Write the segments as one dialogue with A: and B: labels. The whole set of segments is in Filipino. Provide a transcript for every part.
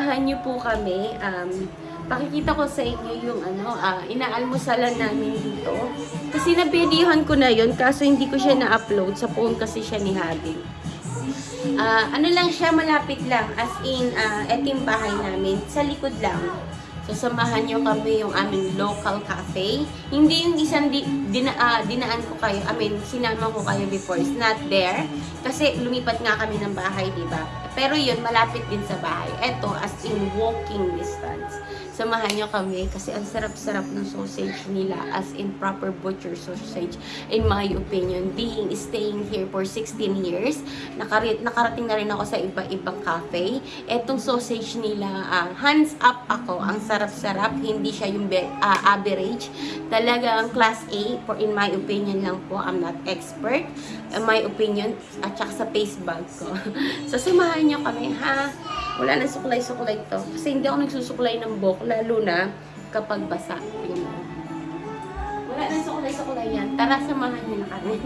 A: Samahan niyo po kami. Um, pakikita ko sa inyo yung ano, ah, inaalmusalan namin dito. Kasi nabidyohan ko na yon kaso hindi ko siya na-upload. Sa phone kasi siya ni Habi. Ah, ano lang siya, malapit lang. As in, ah, eto yung bahay namin. Sa likod lang. So, samahan nyo kami yung aming local cafe. Hindi yung isang di, dina, ah, dinaan ko kayo. I mean, sinama ko kayo before. It's not there. Kasi lumipat nga kami ng bahay, di ba? Pero yun, malapit din sa bahay. Eto, as in walking distance. Samahan nyo kami kasi ang sarap-sarap ng sausage nila as in proper butcher sausage in my opinion. Being staying here for 16 years, nakari- nakarating na rin ako sa iba-ibang cafe. Etong sausage nila, ah, hands up ako. Ang sarap-sarap, hindi siya yung ah, average. Talaga ang class A for in my opinion lang po. I'm not expert. In my opinion, at saka sa face bag ko. so, samahan nyo kami, ha? Wala na suklay-suklay to. Kasi hindi ako nagsusuklay ng buhok, lalo na kapag basa. Wala na suklay-suklay yan. Tara, samahan nyo na kami.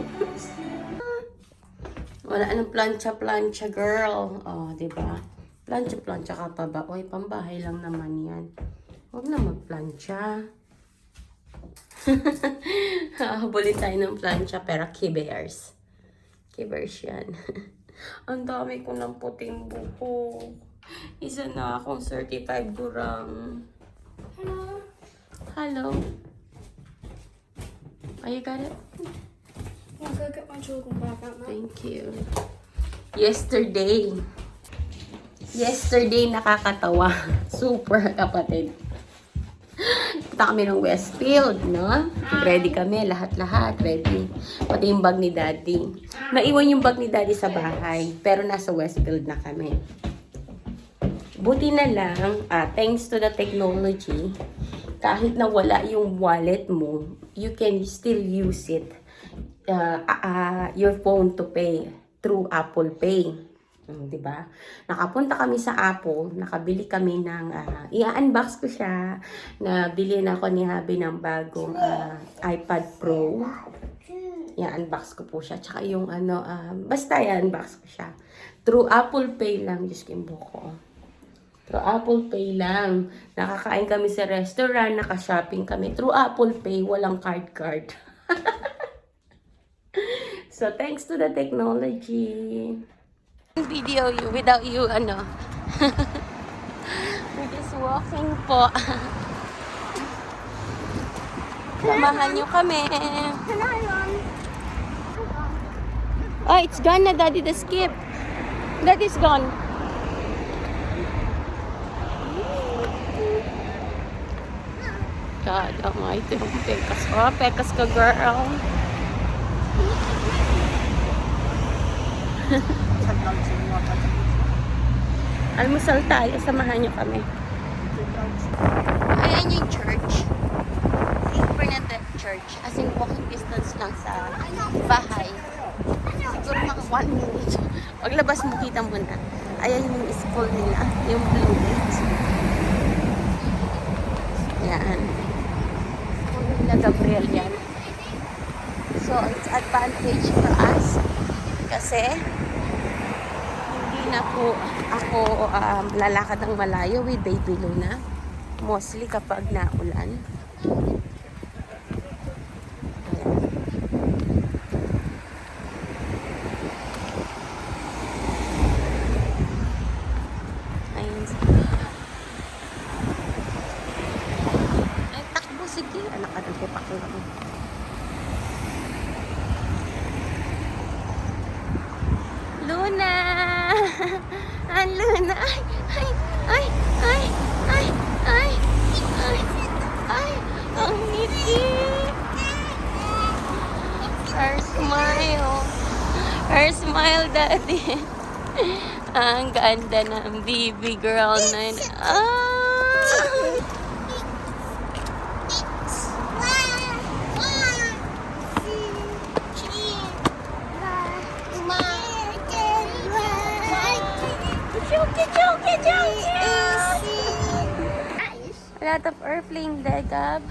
A: Wala nang plancha-plancha, girl. Oh, di ba? Plancha-plancha ka pa ba? Oy, pambahay lang naman yan. Huwag na magplancha. Habulin tayo ng plancha, pero kibers. Kibers yan. Ang dami ko ng puting buhok. Isa na akong 35 gram.
B: Hello.
A: Hello. Oh, you got it?
B: I'll go get my children back out now.
A: Thank you. Yesterday. Yesterday, nakakatawa. Super, kapatid. Punta kami ng Westfield, no? Ready kami, lahat-lahat, ready. Pati yung bag ni Daddy. Naiwan yung bag ni Daddy sa bahay, pero nasa Westfield na kami. Buti na lang, ah, thanks to the technology, kahit na wala yung wallet mo, you can still use it, uh, uh, your phone to pay through Apple Pay. Mm, 'di ba? Nakapunta kami sa Apple, nakabili kami ng ah, i-unbox ko siya. Nabili na ako ni Habi ng bagong ah, iPad Pro. I-unbox ko po siya. Tsaka yung ano, ah, basta i-unbox ko siya. Through Apple Pay lang, Diyos ko buko. Through Apple Pay lang. Nakakain kami sa restaurant, naka-shopping kami. Through Apple Pay, walang card card. so, thanks to the technology. Video you without you, ano. We're just walking po. Samahan nyo kami.
B: Run?
A: Oh, it's gone na, Daddy, the skip. Daddy's gone. God almighty, ang pekas ko. Pekas ka, girl. Almusal tayo, samahan niyo kami. Ayan yung church. St. Bernadette Church. As in, walking distance lang sa bahay. Siguro mga one minute. Paglabas mo, kita mo na. Ayan yung school nila. Yung Blue. Yan. Nila Gabriel yan. So, it's advantage for us. Kasi, hindi na po ako um, lalakad ng malayo with baby Luna. Mostly kapag naulan. Ganda ng baby girl na yun. Ah! A lot of airplane there, Gab.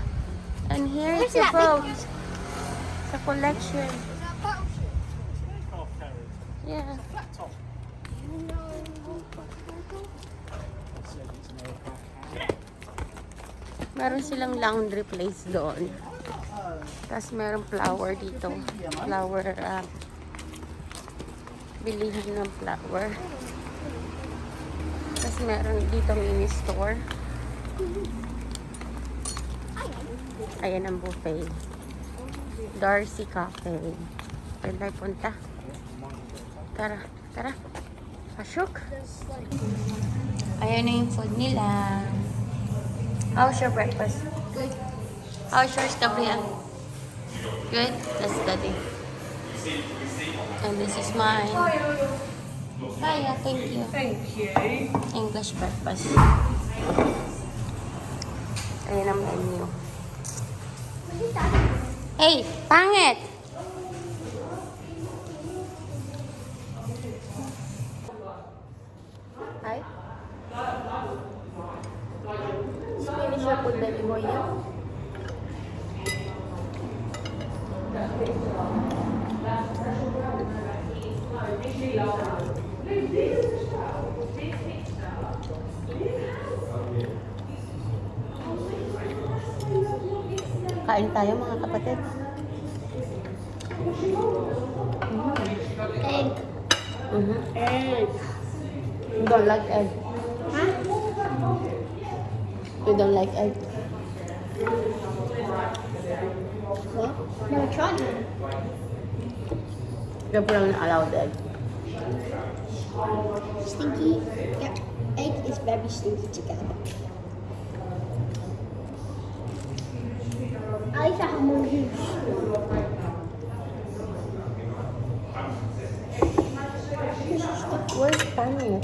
A: And here is a boat. a collection. Yeah. Meron silang laundry place doon. Tapos meron flower dito. Flower, ah, bilihin ng flower. Tapos meron dito mini store. Ayan ang buffet. Darcy Cafe. Tayo punta. Tara, tara. Pasok. Ayan na yung food nila. How's your breakfast?
B: Good.
A: How's yours, Gabriel? Good? Let's study. And this is mine. Hiya, thank you.
C: Thank you.
A: English breakfast. Ayan ang menu. Hey, pangit! Kain tayo mga kapatid.
B: Egg.
A: Mm-hmm.
B: Egg.
A: You don't like egg.
B: Huh?
A: You don't like egg.
B: What? Never tried one.
A: Gabriel not allowed egg.
B: Stinky. Yep. Egg is very stinky together. I like to have more juice.
A: Where's pangit?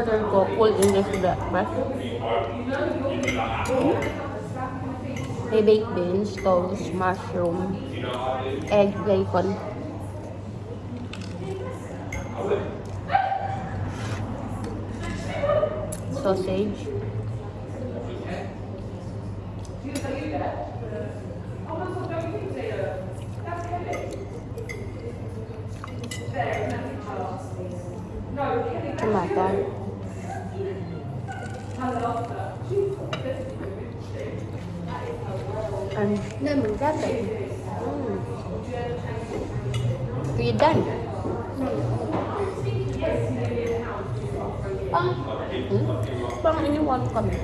A: in-order ko, full English breakfast. May baked beans, toast, mushroom, egg, bacon. Sausage. And
B: Lemon.
A: that's it. Mm. We're done. Pang, hmm? pang iniwan kami.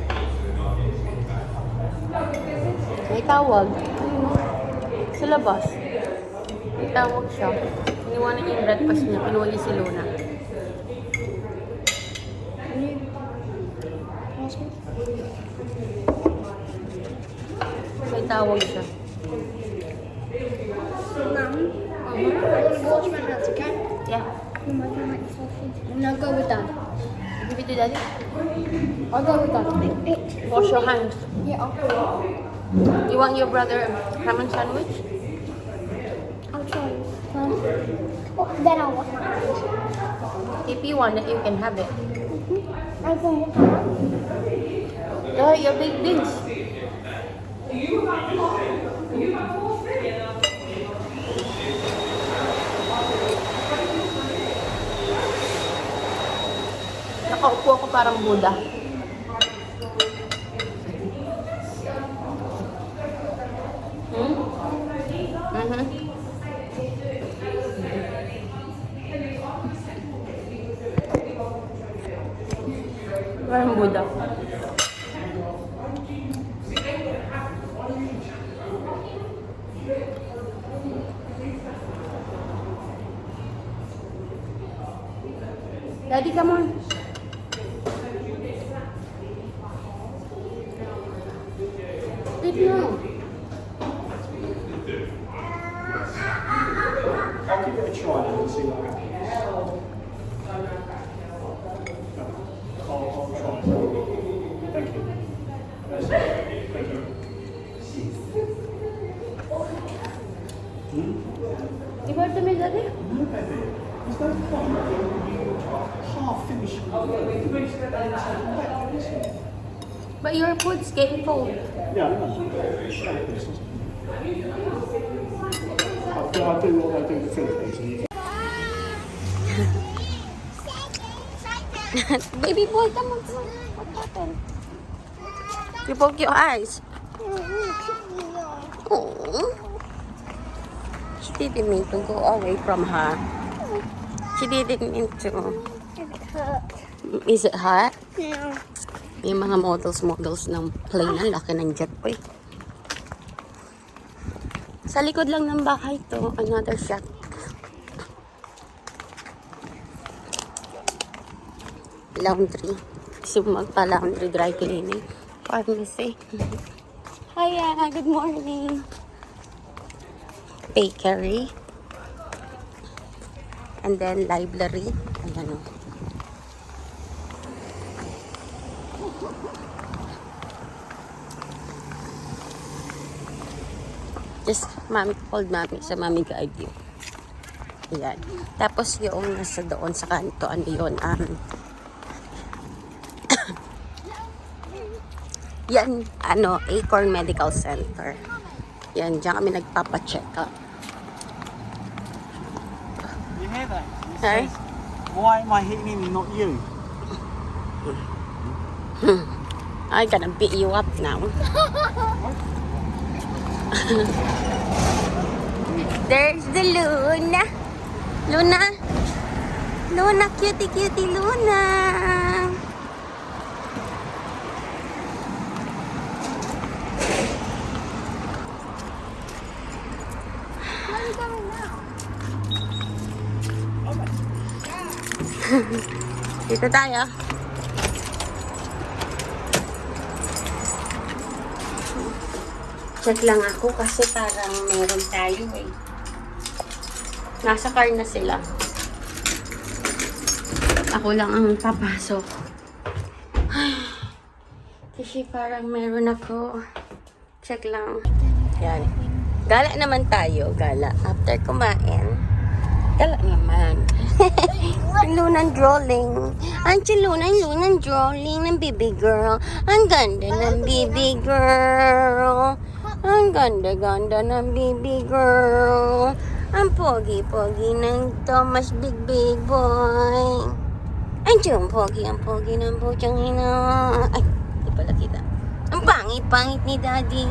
A: May tawag. Sa labas. May tawag siya. Iniwanan niya yung breakfast niya. Niya si Luna. Tawag siya.
B: Mum, I want to wash my hands, okay?
A: Yeah.
B: Mum, I can make sausage. And I'll go with Dad.
A: Give it to daddy.
B: I'll go with Dad.
A: Wash your hands.
B: Yeah, I'll,
A: You want your brother ham and sandwich?
B: I'll try. Um, oh, then I'll wash my hands.
A: If you want it, you can have it.
B: Go wash my hands.
A: Oh, your big beans. Nakaupo ako parang Buddha. Hmm? Mhm. Parang Buddha.
D: I'll give it a try see what happens. Thank you. Thank you.
A: You? No, baby. Half
D: finished. Okay, we can finish that.
A: But your food's getting cold.
D: Yeah, I. I do, do what they do the Philippines.
A: Baby boy, come on. What happened? You poke your eyes. Oh. She didn't mean to go away from her. She didn't mean to. Is it hot?
B: No.
A: Yung mga models, models ng plane. Ang laki ng jet eh. Sa likod lang ng bahay to, another shot. Laundry. Mo magpa-laundry, dry cleaning. Pharmacy. Hiya, good morning. Bakery. And then library. Ayan o. Just mami, hold mami sa mami you. Ayan. Tapos yung nasa doon sa kanto, ano yun, um, yan, ano, Acorn Medical Center. Yan, dyan kami nagpapacheck up.
D: You hear that? It
A: Hey?
D: says, Why am I hitting him not you?
A: I'm gonna beat you up now. There's the Luna. Luna. Luna, cutie, cutie, Luna.
B: Where are you going now?
A: Dito tayo. Check lang ako kasi parang meron tayo eh. Nasa car na sila. Ako lang ang papasok. Kasi parang meron ako. Check lang. Yan. Gala naman tayo. Gala. After kumain. Gala naman. Lunang drawing. Ang lunang lunang drawing ng baby girl. Ang ganda ng baby girl. Ang ganda-ganda ng baby girl. Ang pogi-pogi ng Thomas Big Big Boy. Ang tiyong pogi, ang pogi ng putyang ina. Ay, di pala kita. Ang pangit-pangit ni Daddy.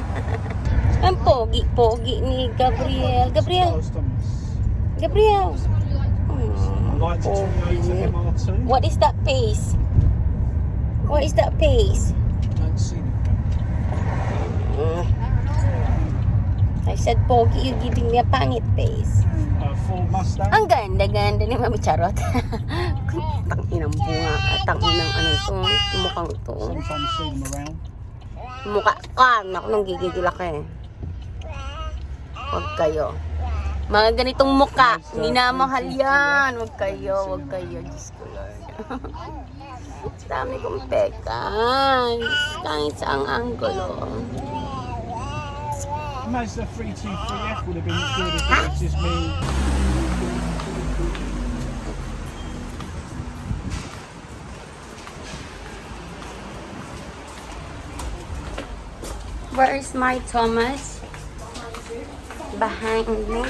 A: ang pogi-pogi ni Gabriel. Gabriel. Gabriel. Pogi.
D: MR2.
A: What is that face? What is that face?
D: It.
A: I said, Pogi, you giving me a pangit face.
D: Uh, Ford Mustang.
A: Ang ganda-ganda ni Mami Charot. tang inang bunga. At tang inang ano to. Mukhang to.
D: Sometimes see them around.
A: Mukha ka. Naku, nang gigigil ako eh. Huwag kayo. Mga ganitong muka. Minamahal yan. Huwag kayo. Huwag kayo. Diyos ko Lord. Dami kong pekas. Kahit sa ang angulo.
D: Mazda 323F would have been as good if it was me.
A: Where is my Thomas? Behind me.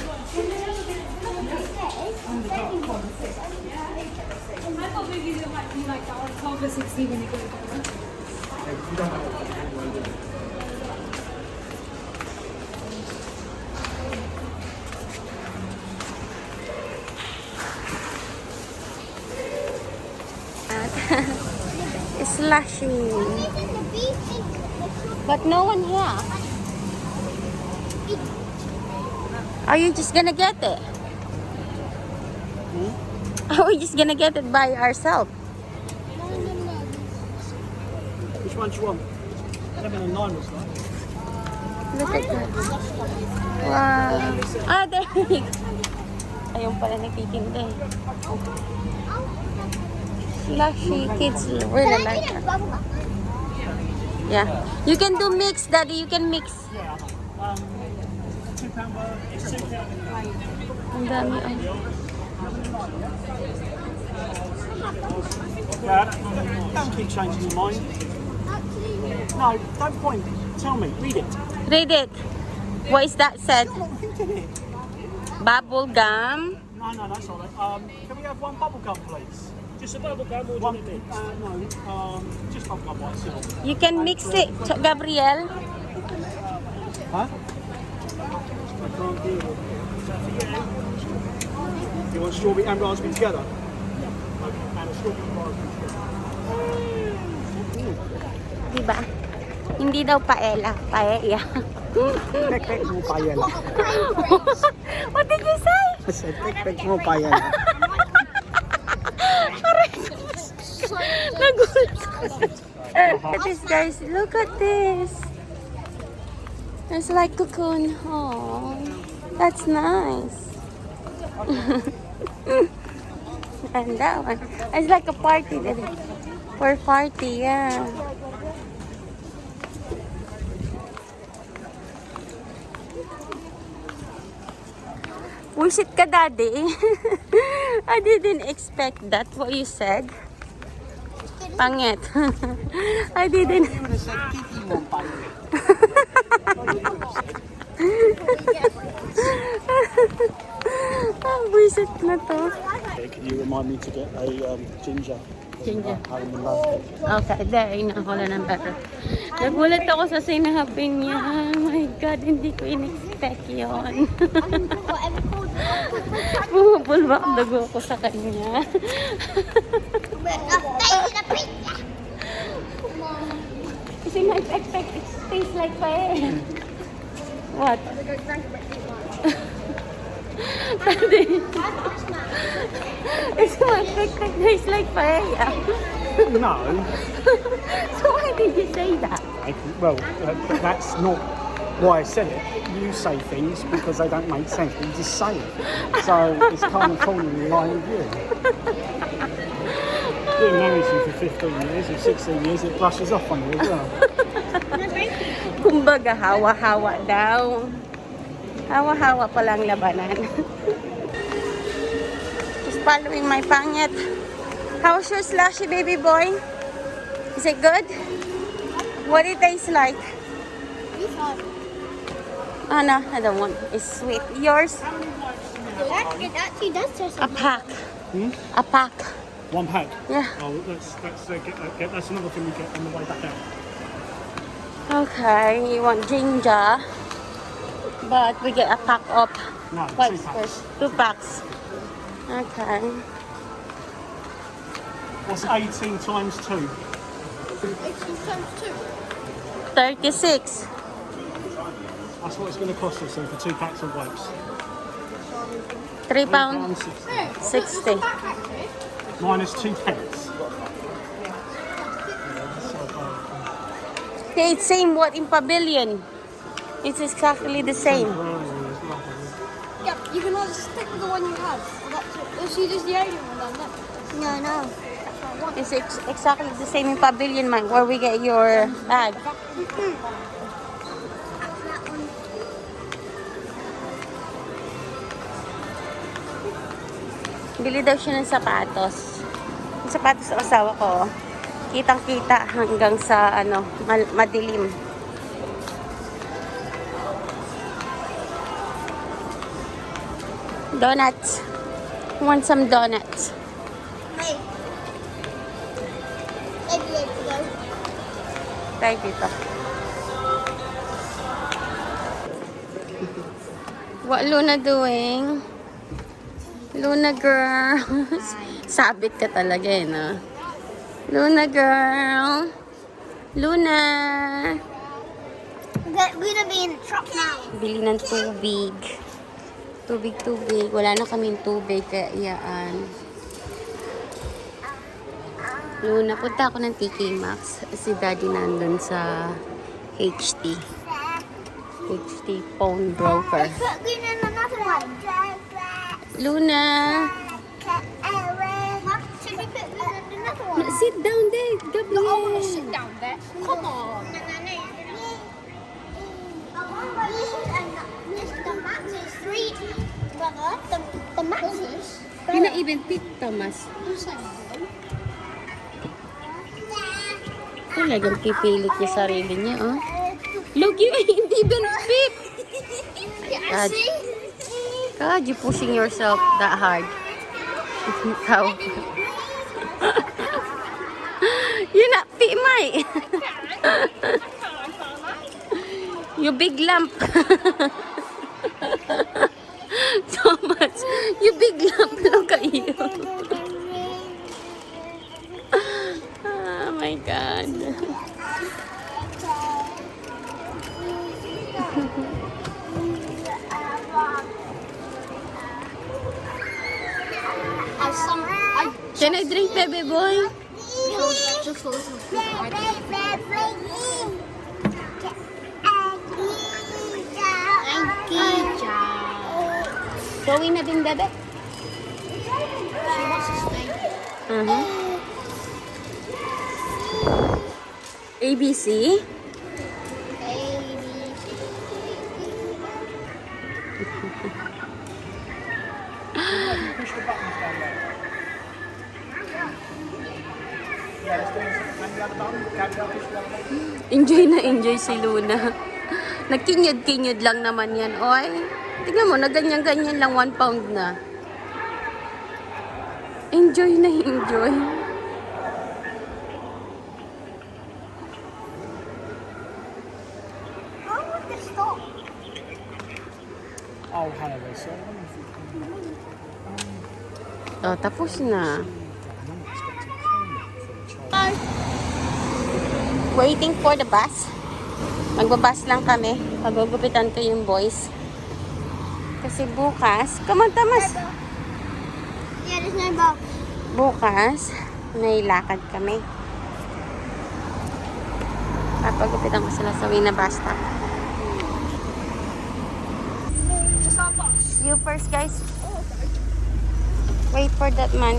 A: Michael, you
B: like 12 16 when you go to beach
A: But no one here. Are you just gonna get it? Are we just gonna get it by ourselves?
D: Which one do you want? 11 and 9 was like.
A: Look at that. Wow. Ah, there. Ayun pala nagtitinda eh. Slushy. Kids really like that. Yeah. You can do mix, Daddy. You can mix.
D: Um, two pound worth. Two pound.
A: Ang dami.
D: Don't keep changing your mind. No, don't point. Tell me. Read it.
A: Read it. What is that said?
D: I'm not reading it.
A: Bubble gum.
D: No, no, that's all right. Um, can we have one bubble gum, please? Uh, um,
A: you can mix it, Gabriel.
D: Huh? You want strawberry and raspberry together?
A: Diba? Hindi daw paella. Paella.
D: Tek tek mo paella.
A: What did you say?
D: I said pek-pek mo paella.
A: Look at this, guys. Look at this. It's like cocoon. Oh, that's nice. and that one. It's like a party. For party, yeah. Wish it ka, daddy. I didn't expect that. What you said. Pangit. I didn't. Ah, buisit na to.
D: Can you remind me to get a um, ginger?
A: Ginger. Okay, there. Inakuha na ng better. Nagulat ako sa sinabi niya. Oh my God, hindi ko in-expect yun. Bumubulba ang dugo ko sa kanya. Kasi na-expect it tastes like paella. What? Daddy. It's my expect it tastes like paella.
D: No.
A: so why did you say that?
D: I, well, uh, that's not why I said it. You say things because they don't make sense. You just say it. So it's kind of falling in line with you. Being married to you for 15 years or 16 years, it brushes off on you as well.
A: Kumbaga, hawa-hawa daw. Hawa-hawa pa lang labanan. Just following my pangit. How's your slushy baby boy? Is it good? What it tastes like? Oh no, I don't want. It's sweet. Yours?
B: It actually does taste
A: A pack.
D: Hmm?
A: A pack.
D: One pack.
A: Yeah.
D: Oh, that's that's uh, get, uh, get, that's another thing we get on the way back out.
A: Okay, you want ginger. But we get a pack of
D: No,
A: What
D: two packs.
A: first? Two packs. Okay.
D: What's 18 times two?
A: 36.
D: That's what it's going to cost us so for two packs of wipes.
A: 3 pound
D: sixty.
A: 60.
D: Minus two pence.
A: Okay, it's same what in pavilion. It's exactly the same.
B: Yep, you can always stick with the one you have. That's it. You see, the Asian one down there. No, no. That's what I want.
A: It's ex- exactly the same in pavilion, man, where we get your bag. Bili daw siya ng sapatos. Yung sapatos ng asawa ko, kitang-kita hanggang sa ano, mal- madilim. Donuts. Want some donuts?
B: Hey. To
A: dito. What Luna doing? Luna girl. Sabit ka talaga eh, no? Luna girl. Luna.
B: We're gonna be in the truck now.
A: Bili ng tubig. Tubig, tubig. Wala na kaming tubig, kaya iyaan. Luna, punta ako ng TK Maxx. Si Daddy nandun sa HT. HT phone broker. Luna! Sit down there, Gabriel.
B: down there. Come on. No, no, no. It's three. Brother, the, the matches.
A: You not even pick, Thomas. Talagang pipilit niya sarili niya, oh. Look, you ain't even.
B: Yeah,
A: God. God, you pushing yourself that hard. Ikaw. You're not fit, mate. You big lump. Thomas, you big lump. Look at you. oh my God. Can I drink, baby boy? Going na din, bebe?
B: She wants to stay.
A: ABC?
D: The other button.
A: Enjoy na enjoy si Luna. Nagkinyod-kinyod lang naman yan, oy. Tingnan mo, na ganyan-ganyan lang, one pound na. Enjoy na enjoy.
D: Oh, hello, sir.
A: Oh, tapos na. Waiting for the bus. Magbabas lang kami. Pagugupitan ko yung boys. Kasi bukas, come on, Thomas.
B: Yeah, there's no box.
A: Bukas, may lakad kami. Papagupitan ko sila sa Wina bus stop. You first, guys. Wait for that man.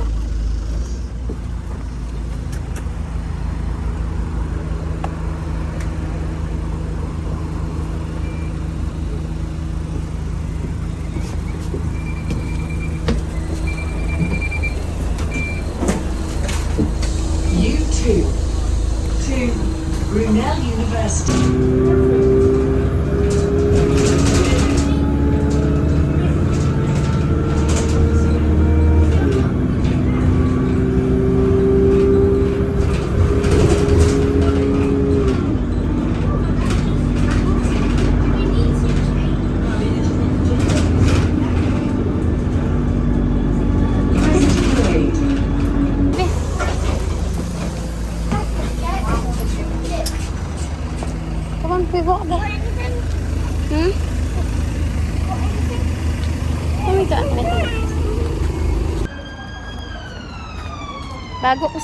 C: Too. To Brunel University.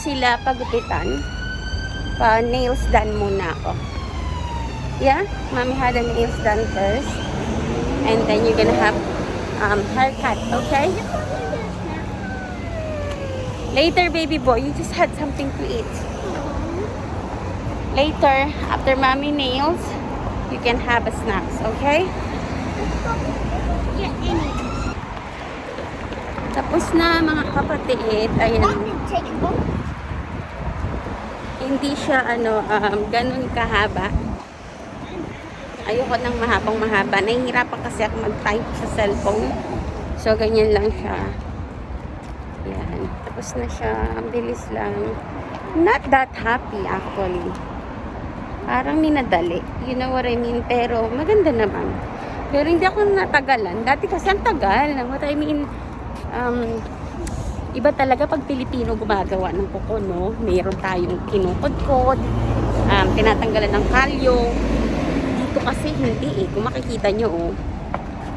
A: Sila pagupitan, pa nails done muna ako. Yeah, mommy had the nails done first. And then you're gonna have um, haircut, okay? Later, baby boy, you just had something to eat. Later, after mommy nails, you can have a snacks, okay? Tapos na mga kapatid, ayan. Hindi siya ano, um, ganun kahaba. Ayoko ng mahabang mahaba. Nahihirapan kasi ako mag-type sa cellphone. So, ganyan lang siya. Yan. Tapos na siya. Bilis lang. Not that happy actually. Parang minadali. You know what I mean? Pero maganda naman. Pero hindi ako natagalan. Dati kasi ang tagal. What I mean, um, iba talaga pag Pilipino gumagawa ng kuko, no? Meron tayong kinukod-kod, um, tinatanggalan ng kalyo. Dito kasi hindi eh. Kung makikita nyo, oh.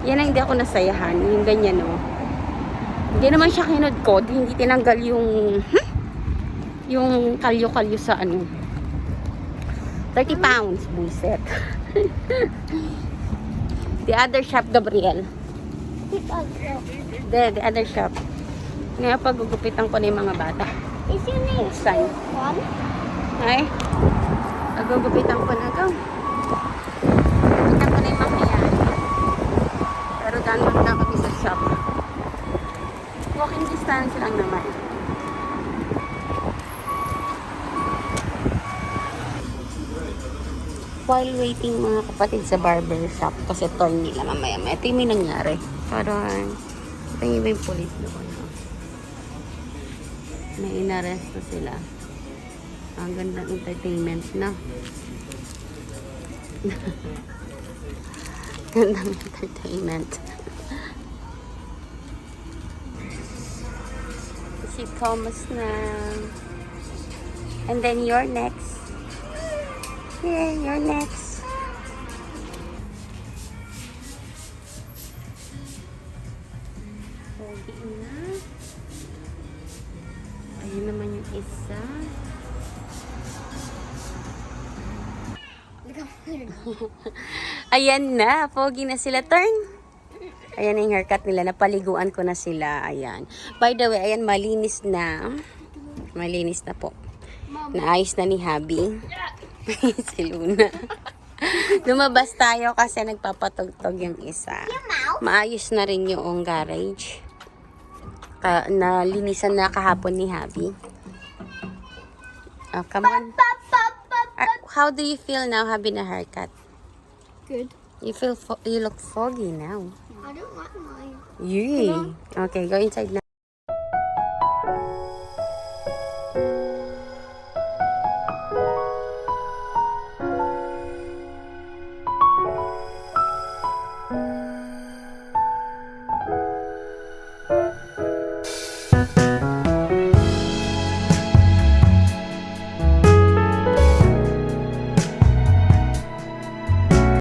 A: Yan ang hindi ako nasayahan. Yung ganyan, oh. Hindi naman siya kinudkod. Hindi tinanggal yung, hmm? yung kalyo-kalyo sa ano. 30 pounds. Buset. the other shop, Gabriel. The, the other shop. Ngayon pagugupitan ko na yung mga bata.
B: Is your name
A: Sign.
B: Juan?
A: Ay, pagugupitan ko na ito. Gupitan ko na yung mamaya. Pero daan lang na kami sa shop. Walking distance lang naman. while waiting mga kapatid sa barber shop kasi turn nila mamaya. Ito yung may nangyari. Parang, ito yung may pulis doon no? May inarest na sila. Ang ganda ng entertainment na. ganda ng entertainment. si Thomas na. And then you're next. Yeah, you're next. Ayan na, pogi na sila. Turn. Ayan yung haircut nila. Napaliguan ko na sila. Ayan. By the way, ayan, malinis na. Malinis na po. Naayos na ni Habi. si Luna. Lumabas tayo kasi nagpapatugtog yung isa. Maayos na rin yung garage. Ka nalinisan na kahapon ni Habi. Oh, come on. Ah, how do you feel now having a haircut?
B: Good.
A: You feel fo- you look foggy now.
B: I don't like mine.
A: Yay. Okay, go inside na.